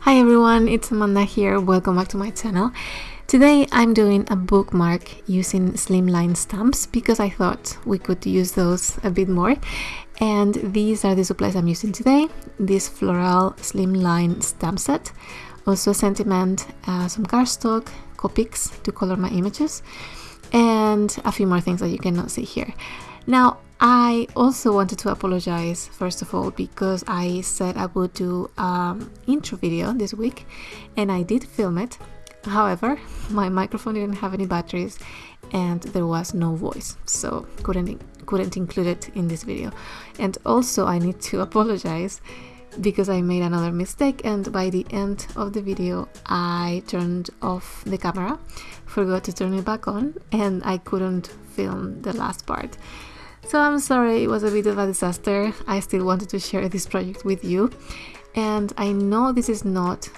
Hi everyone, it's Amanda here. Welcome back to my channel. Today I'm doing a bookmark using slimline stamps because I thought we could use those a bit more. And these are the supplies I'm using today. This floral slimline stamp set, also a sentiment, uh, some cardstock, Copics to color my images, and a few more things that you cannot see here. Now, I also wanted to apologize first of all because I said I would do an intro video this week and I did film it. However, my microphone didn't have any batteries and there was no voice, so couldn't couldn't include it in this video. And also I need to apologize because I made another mistake and by the end of the video I turned off the camera, forgot to turn it back on and I couldn't film the last part. So I'm sorry it was a bit of a disaster. I still wanted to share this project with you. And I know this is not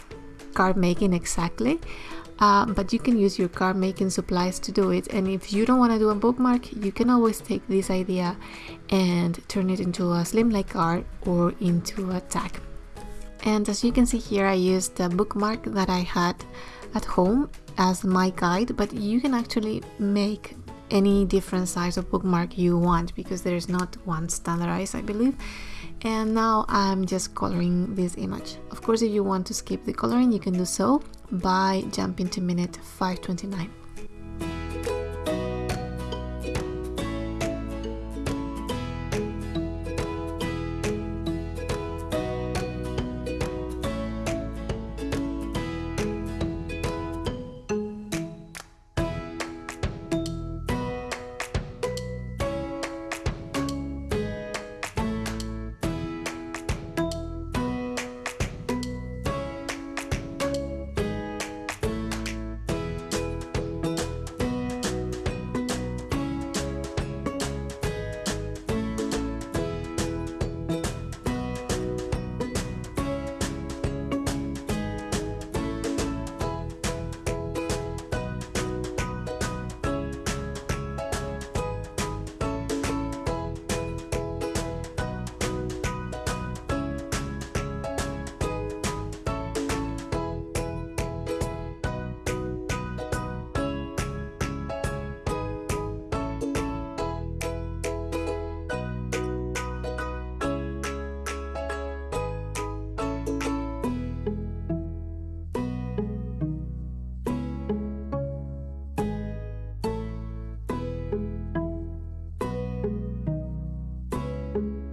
card making exactly, uh, but you can use your card making supplies to do it. And if you don't want to do a bookmark, you can always take this idea and turn it into a slimline card or into a tag. And as you can see here, I used the bookmark that I had at home as my guide, but you can actually make any different size of bookmark you want because there is not one standardized I believe. And now I'm just coloring this image. Of course if you want to skip the coloring you can do so by jumping to minute 529 thank you.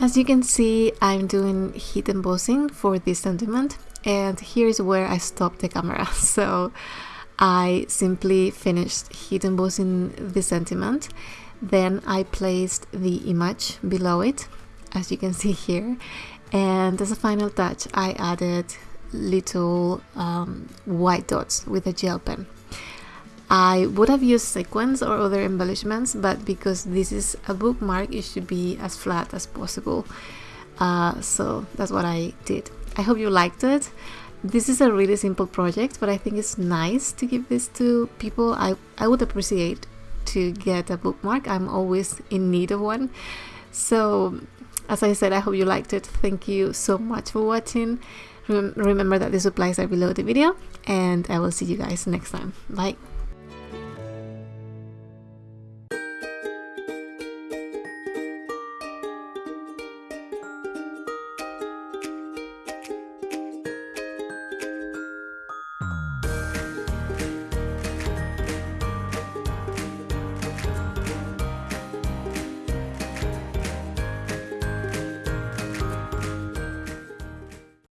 As you can see, I'm doing heat embossing for this sentiment and here's where I stopped the camera. So I simply finished heat embossing the sentiment. Then I placed the image below it, as you can see here. And as a final touch, I added little um, white dots with a gel pen. I would have used sequins or other embellishments, but because this is a bookmark, it should be as flat as possible. Uh, so that's what I did. I hope you liked it. This is a really simple project, but I think it's nice to give this to people. I, I would appreciate to get a bookmark. I'm always in need of one. So, as I said, I hope you liked it. Thank you so much for watching. Rem remember that the supplies are below the video, and I will see you guys next time. Bye.